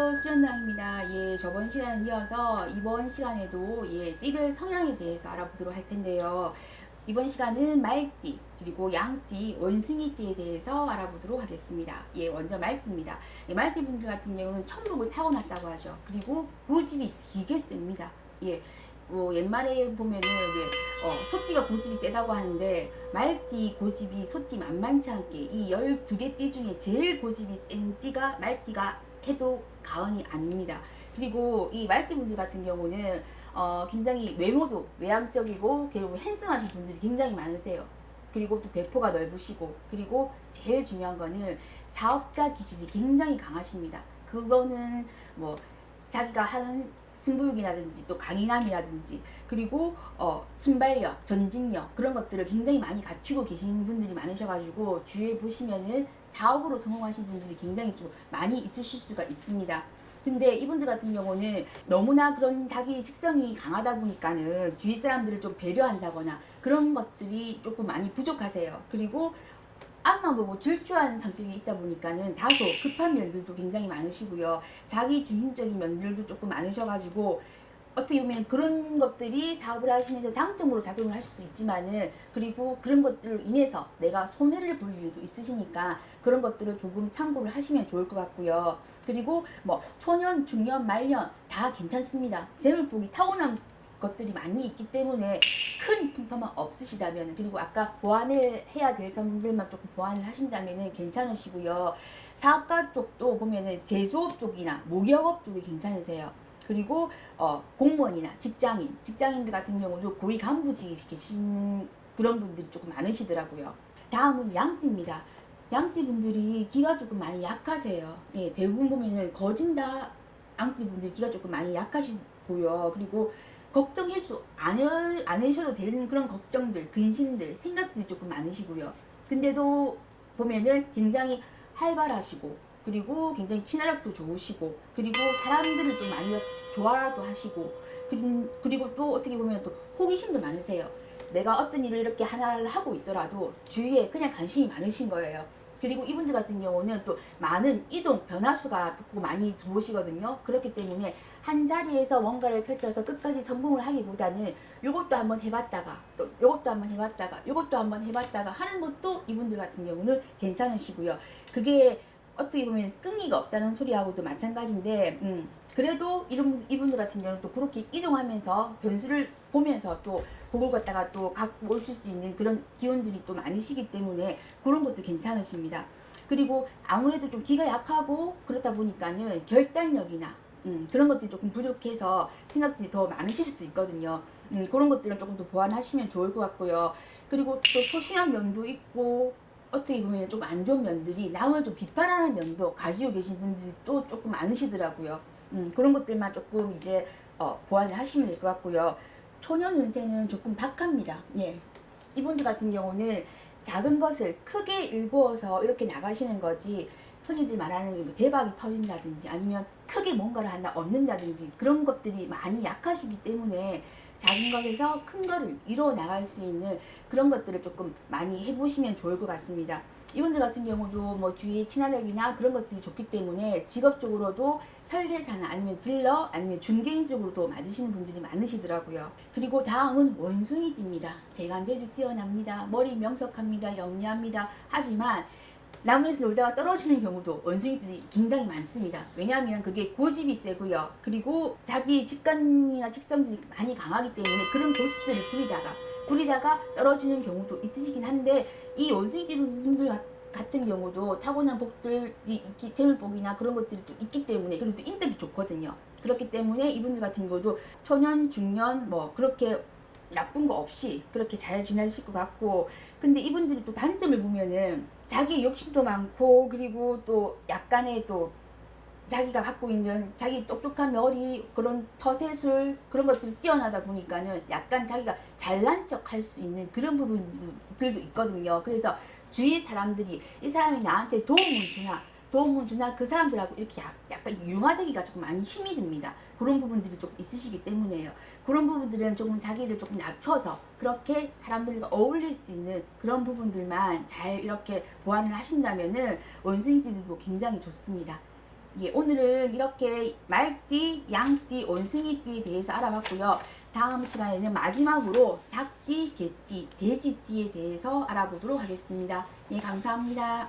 안녕하세요 수련당입니다. 예 저번 시간에 이어서 이번 시간에도 예 띠별 성향에 대해서 알아보도록 할 텐데요. 이번 시간은 말띠 그리고 양띠 원숭이띠에 대해서 알아보도록 하겠습니다. 예 먼저 말띠입니다. 예, 말띠 분들 같은 경우는 천복을 타고났다고 하죠. 그리고 고집이 되게 셉니다. 예 뭐 옛말에 보면은 왜 어, 소띠가 고집이 세다고 하는데 말띠 고집이 소띠 만만치 않게 이 12개 띠 중에 제일 고집이 센 띠가 말띠가 해도 가언이 아닙니다. 그리고 이 말띠분들 같은 경우는 어, 굉장히 외모도 외향적이고 그리고 핸섬하신 분들이 굉장히 많으세요. 그리고 또 배포가 넓으시고 그리고 제일 중요한 거는 사업가 기질이 굉장히 강하십니다. 그거는 뭐 자기가 하는 승부욕이라든지 또 강인함이라든지 그리고 어, 순발력, 전진력 그런 것들을 굉장히 많이 갖추고 계신 분들이 많으셔가지고 주위에 보시면은 사업으로 성공하신 분들이 굉장히 좀 많이 있으실 수가 있습니다. 근데 이분들 같은 경우는 너무나 그런 자기 직성이 강하다 보니까는 주위 사람들을 좀 배려한다거나 그런 것들이 조금 많이 부족하세요. 그리고 앞만 보고 질주하는 성격이 있다 보니까는 다소 급한 면들도 굉장히 많으시고요. 자기 중심적인 면들도 조금 많으셔가지고 어떻게 보면 그런 것들이 사업을 하시면서 장점으로 작용을 할 수도 있지만은 그리고 그런 것들로 인해서 내가 손해를 볼 일도 있으시니까 그런 것들을 조금 참고를 하시면 좋을 것 같고요. 그리고 뭐 초년, 중년, 말년 다 괜찮습니다. 재물복이 타고난 것들이 많이 있기 때문에 큰 풍파만 없으시다면 그리고 아까 보완을 해야 될 점들만 조금 보완을 하신다면 괜찮으시고요. 사업가 쪽도 보면은 제조업 쪽이나 목욕업 쪽이 괜찮으세요. 그리고 어, 공무원이나 직장인, 직장인들 같은 경우도 고위 간부직에 계신 그런 분들이 조금 많으시더라고요. 다음은 양띠입니다. 양띠 분들이 기가 조금 많이 약하세요. 예, 대부분 보면은 거진다 양띠 분들 기가 조금 많이 약하시고요. 그리고 걱정해줘 안, 안 하셔도 되는 그런 걱정들, 근심들, 생각들이 조금 많으시고요. 근데도 보면은 굉장히 활발하시고 그리고 굉장히 친화력도 좋으시고 그리고 사람들을 좀 많이 좋아도 하시고 그리고 또 어떻게 보면 또 호기심도 많으세요. 내가 어떤 일을 이렇게 하나를 하고 있더라도 주위에 그냥 관심이 많으신 거예요. 그리고 이분들 같은 경우는 또 많은 이동 변화수가 듣고 많이 들어오시거든요. 그렇기 때문에 한 자리에서 뭔가를 펼쳐서 끝까지 성공을 하기보다는 요것도 한번 해봤다가 또 요것도 한번 해봤다가 요것도 한번 해봤다가 하는 것도 이분들 같은 경우는 괜찮으시고요. 그게 어떻게 보면 끈기가 없다는 소리하고도 마찬가지인데 음, 그래도 이런 이분들 같은 경우는 또 그렇게 이동하면서 변수를 보면서 또 복을 갖다가 또 갖고 오실 수 있는 그런 기운들이 또 많으시기 때문에 그런 것도 괜찮으십니다. 그리고 아무래도 좀 기가 약하고 그렇다 보니까는 결단력이나 음, 그런 것들이 조금 부족해서 생각들이 더 많으실 수도 있거든요. 음, 그런 것들은 조금 더 보완하시면 좋을 것 같고요. 그리고 또 소심한 면도 있고 어떻게 보면 좀 안 좋은 면들이 남을 좀 비판하는 면도 가지고 계신 분들이 또 조금 많으시더라고요. 음, 그런 것들만 조금 이제 어, 보완을 하시면 될 것 같고요. 초년 운세는 조금 박합니다. 예. 이분들 같은 경우는 작은 것을 크게 일구어서 이렇게 나가시는 거지 흔히들 말하는 뭐 대박이 터진다든지 아니면 크게 뭔가를 하나 얻는다든지 그런 것들이 많이 약하시기 때문에 작은 것에서 큰 거를 이뤄 나갈 수 있는 그런 것들을 조금 많이 해보시면 좋을 것 같습니다. 이분들 같은 경우도 뭐 주위에 친화력이나 그런 것들이 좋기 때문에 직업적으로도 설계사나 아니면 딜러 아니면 중개인 쪽으로도 맞으시는 분들이 많으시더라고요. 그리고 다음은 원숭이띠입니다. 재간대주 뛰어납니다. 머리 명석합니다. 영리합니다. 하지만 나무에서 놀다가 떨어지는 경우도 원숭이들이 굉장히 많습니다. 왜냐하면 그게 고집이 세고요. 그리고 자기 직관이나 직성들이 많이 강하기 때문에 그런 고집들을 부리다가 부리다가 떨어지는 경우도 있으시긴 한데 이 원숭이들 같은 경우도 타고난 복들이 재물복이나 그런 것들이 또 있기 때문에 그리고 또 인덕이 좋거든요. 그렇기 때문에 이분들 같은 경우도 초년, 중년 뭐 그렇게 나쁜 거 없이 그렇게 잘 지내실 것 같고 근데 이분들이 또 단점을 보면은 자기 욕심도 많고 그리고 또 약간의 또 자기가 갖고 있는 자기 똑똑한 머리 그런 처세술 그런 것들이 뛰어나다 보니까는 약간 자기가 잘난 척 할 수 있는 그런 부분들도 있거든요. 그래서 주위 사람들이 이 사람이 나한테 도움을 주나 도움을 주나 그 사람들하고 이렇게 약 간 융화되기가 조금 많이 힘이 듭니다. 그런 부분들이 좀 있으시기 때문에요. 그런 부분들은 조금 자기를 조금 낮춰서 그렇게 사람들과 어울릴 수 있는 그런 부분들만 잘 이렇게 보완을 하신다면은 원숭이들도 굉장히 좋습니다. 예, 오늘은 이렇게 말띠, 양띠, 원숭이띠에 대해서 알아봤고요. 다음 시간에는 마지막으로 닭띠, 개띠, 돼지띠에 대해서 알아보도록 하겠습니다. 예, 감사합니다.